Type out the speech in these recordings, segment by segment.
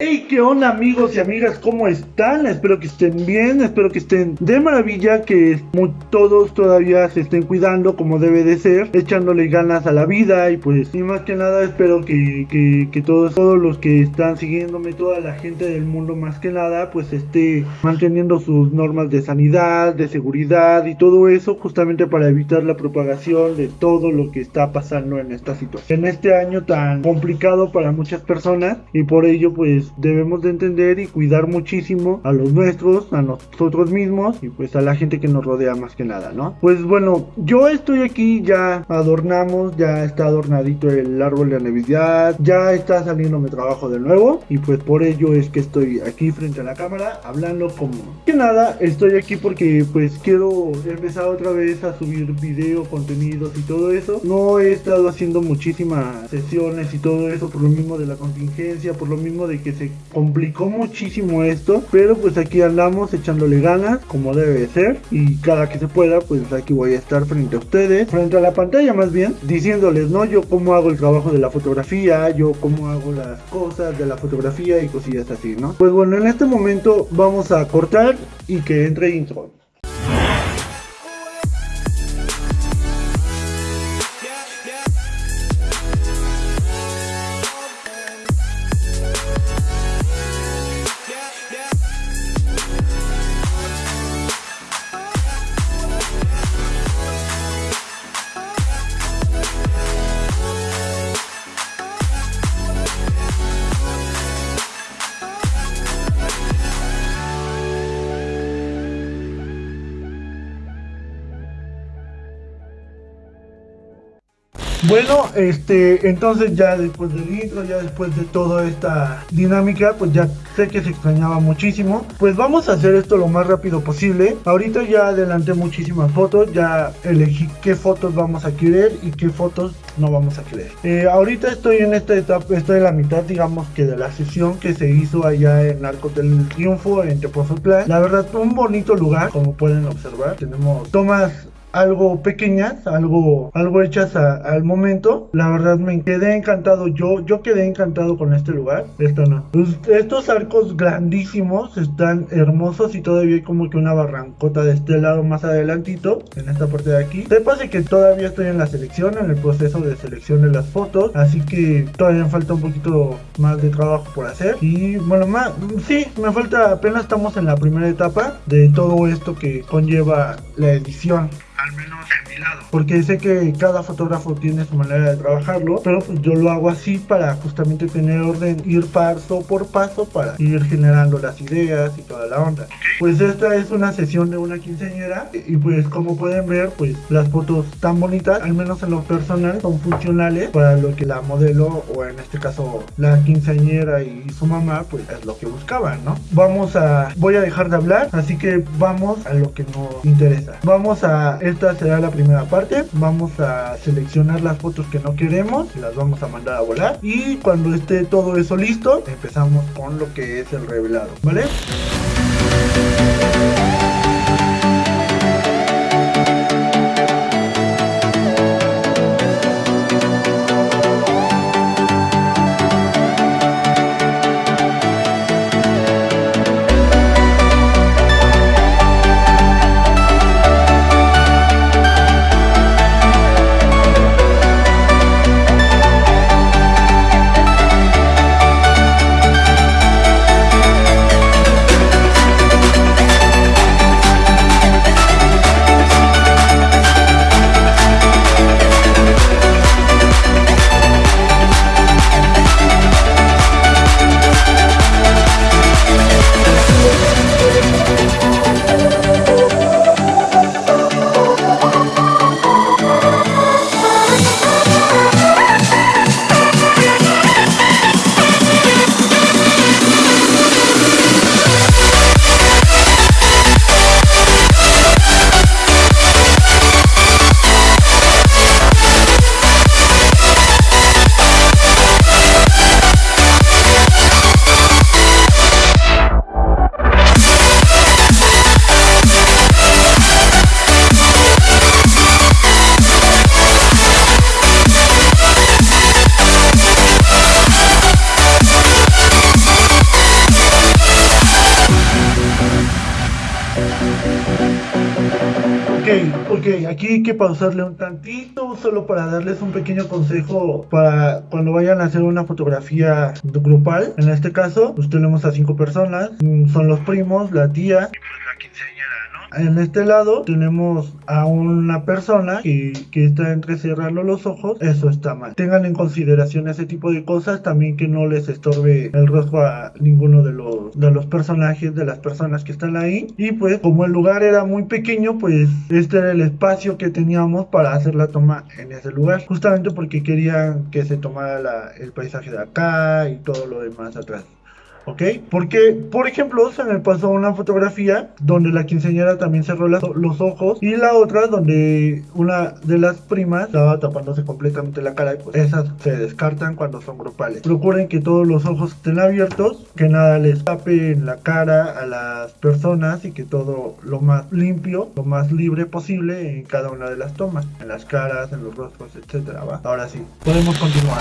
Hey, ¿qué onda amigos y amigas? ¿Cómo están? Espero que estén bien, espero que estén de maravilla, que todos todavía se estén cuidando como debe de ser, echándole ganas a la vida y pues, y más que nada espero que, que, todos, todos los que están siguiéndome, toda la gente del mundo más que nada, pues esté manteniendo sus normas de sanidad, de seguridad y todo eso justamente para evitar la propagación de todo lo que está pasando en esta situación. En este año tan complicado para muchas personas y por ello pues debemos de entender y cuidar muchísimo a los nuestros, a nosotros mismos y pues a la gente que nos rodea más que nada, ¿no? Pues bueno, yo estoy aquí, ya adornamos, ya está adornadito el árbol de Navidad, ya está saliendo mi trabajo de nuevo y pues por ello es que estoy aquí frente a la cámara hablando como que nada, estoy aquí porque pues quiero empezar otra vez a subir video, contenidos y todo eso. No he estado haciendo muchísimas sesiones y todo eso por lo mismo de la contingencia, por lo mismo de que se complicó muchísimo esto, pero pues aquí andamos echándole ganas como debe ser y cada que se pueda pues aquí voy a estar frente a ustedes, frente a la pantalla más bien, diciéndoles, ¿no? Yo cómo hago el trabajo de la fotografía, yo cómo hago las cosas de la fotografía y cosillas así, ¿no? Pues bueno, en este momento vamos a cortar y que entre intro. Bueno, este, entonces ya después del intro, ya después de toda esta dinámica, pues ya sé que se extrañaba muchísimo. Pues vamos a hacer esto lo más rápido posible. Ahorita ya adelanté muchísimas fotos, ya elegí qué fotos vamos a querer y qué fotos no vamos a querer. Eh, ahorita estoy en esta etapa, estoy en la mitad, digamos que de la sesión que se hizo allá en Arco del Triunfo, en Tepozotlán. La verdad, un bonito lugar, como pueden observar. Tenemos tomas algo pequeñas, algo, algo hechas al momento. La verdad me quedé encantado. Yo, yo quedé encantado con este lugar. Esto no. Pues, estos arcos grandísimos están hermosos y todavía hay como que una barrancota de este lado más adelantito, en esta parte de aquí. Sepas que todavía estoy en la selección, en el proceso de selección de las fotos, así que todavía me falta un poquito más de trabajo por hacer. Y bueno, más, sí, me falta, apenas estamos en la primera etapa de todo esto que conlleva la edición al menos en Porque sé que cada fotógrafo tiene su manera de trabajarlo, pero pues yo lo hago así para justamente tener orden, ir paso por paso para ir generando las ideas y toda la onda. Pues esta es una sesión de una quinceañera y pues como pueden ver, pues las fotos tan bonitas, al menos en lo personal, son funcionales para lo que la modelo o en este caso la quinceañera y su mamá, pues es lo que buscaban, ¿no? Vamos a, voy a dejar de hablar, así que vamos a lo que nos interesa. Vamos a esta será la primera parte. Vamos a seleccionar las fotos que no queremos y las vamos a mandar a volar. Y cuando esté todo eso listo, empezamos con lo que es el revelado, ¿vale? Ok, aquí hay que pausarle un tantito solo para darles un pequeño consejo para cuando vayan a hacer una fotografía grupal. En este caso, pues tenemos a cinco personas, mm, son los primos, la tía y pues la quinceañera. En este lado tenemos a una persona que, que está entre cerrando los ojos, eso está mal. Tengan en consideración ese tipo de cosas, también que no les estorbe el rostro a ninguno de los, de los personajes, de las personas que están ahí. Y pues como el lugar era muy pequeño, pues este era el espacio que teníamos para hacer la toma en ese lugar. Justamente porque querían que se tomara el paisaje de acá y todo lo demás atrás. ¿Ok? Porque, por ejemplo, se me pasó una fotografía donde la quinceañera también cerró los ojos y la otra donde una de las primas estaba tapándose completamente la cara y pues esas se descartan cuando son grupales. Procuren que todos los ojos estén abiertos, que nada les tape en la cara a las personas y que todo lo más limpio, lo más libre posible en cada una de las tomas, en las caras, en los rostros, etcétera. Ahora sí, podemos continuar.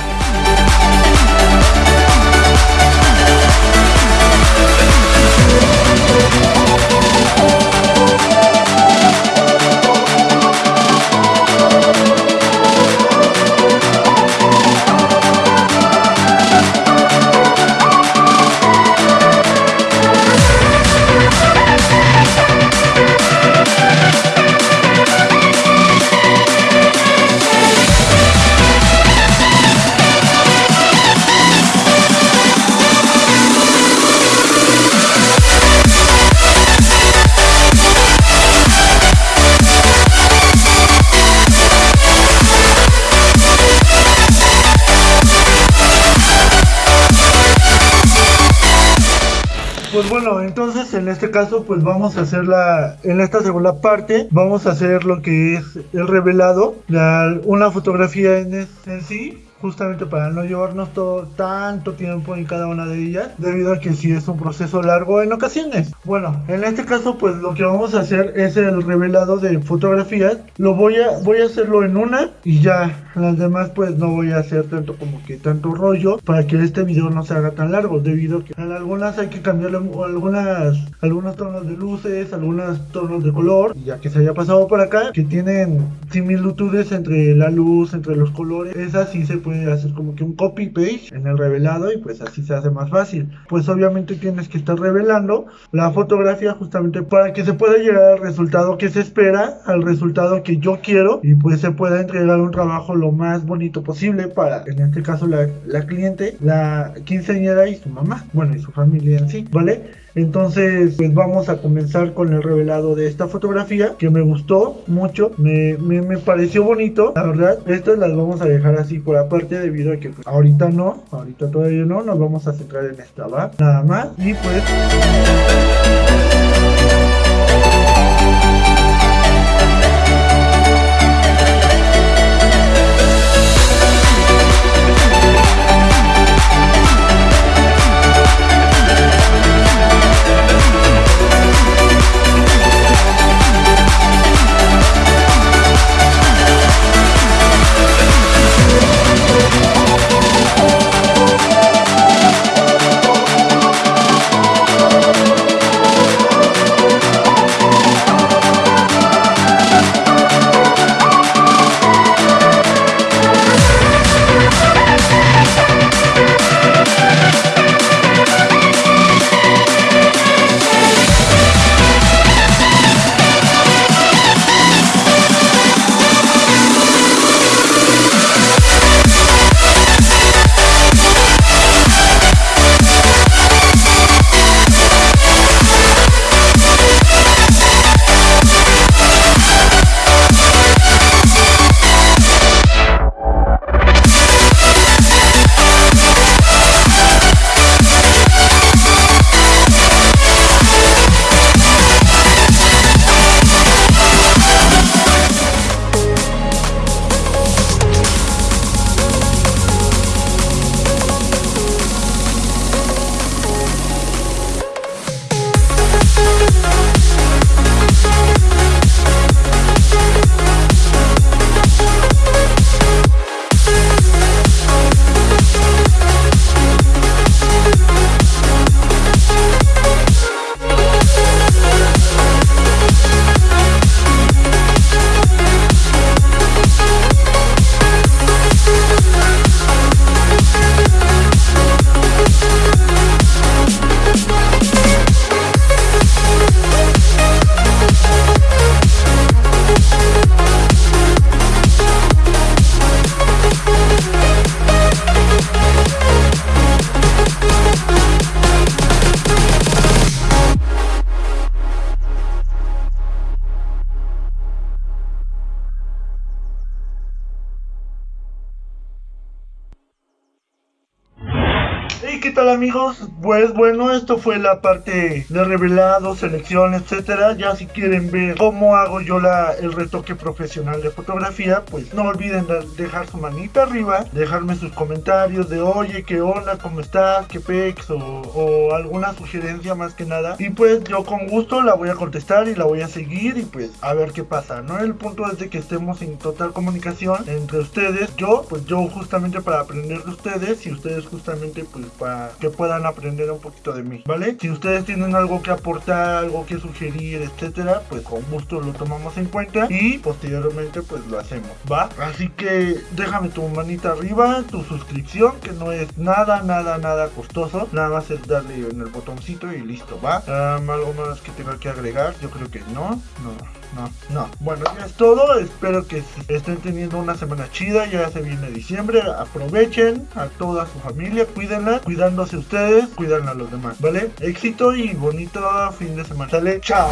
Pues bueno, entonces en este caso pues vamos a hacer la, en esta segunda parte vamos a hacer lo que es el revelado, la- una fotografía en sí, justamente para no llevarnos todo tanto tiempo en cada una de ellas, debido a que sí es un proceso largo en ocasiones. Bueno, en este caso pues lo que vamos a hacer es el revelado de fotografías, lo voy a, voy a hacerlo en una y ya. Las demás pues no voy a hacer tanto como que tanto rollo para que este video no se haga tan largo, debido a que en algunas hay que cambiarle algunas, algunos tonos de luces, algunos tonos de color, ya que se haya pasado por acá, que tienen similitudes entre la luz, entre los colores, esas sí se puede hacer como que un copy page en el revelado y pues así se hace más fácil. Pues obviamente tienes que estar revelando la fotografía justamente para que se pueda llegar al resultado que se espera, al resultado que yo quiero y pues se pueda entregar un trabajo lo más bonito posible para, en este caso, la, la cliente, la quinceañera y su mamá, bueno, y su familia en sí, ¿vale? Entonces, pues vamos a comenzar con el revelado de esta fotografía que me gustó mucho, me, me, me pareció bonito, la verdad. Estas las vamos a dejar así por aparte debido a que pues, ahorita no, ahorita todavía no, nos vamos a centrar en esta, ¿va? Nada más. Y pues... tal amigos? Pues bueno, esto fue la parte de revelado, selección, etcétera. Ya si quieren ver cómo hago yo la, el retoque profesional de fotografía, pues no olviden dejar su manita arriba, dejarme sus comentarios de oye, qué onda, cómo estás, qué pex o, o alguna sugerencia más que nada. Y pues yo con gusto la voy a contestar y la voy a seguir y pues a ver qué pasa, ¿no? El punto es de que estemos en total comunicación entre ustedes, yo, pues yo justamente para aprender de ustedes y ustedes justamente pues para que puedan aprender un poquito de mí, ¿vale? Si ustedes tienen algo que aportar, algo que sugerir, etcétera, pues con gusto lo tomamos en cuenta y posteriormente pues lo hacemos, ¿va? Así que déjame tu manita arriba, tu suscripción, que no es nada, nada, nada costoso, nada más es darle en el botoncito y listo, ¿va? algo más que tenga que agregar, yo creo que no, no, no, no. Bueno, ya es todo, espero que estén teniendo una semana chida, ya se viene diciembre, aprovechen a toda su familia, cuídenla, cuidándose ustedes, cuidan a los demás, ¿vale? Éxito y bonito fin de semana. Sale, chao.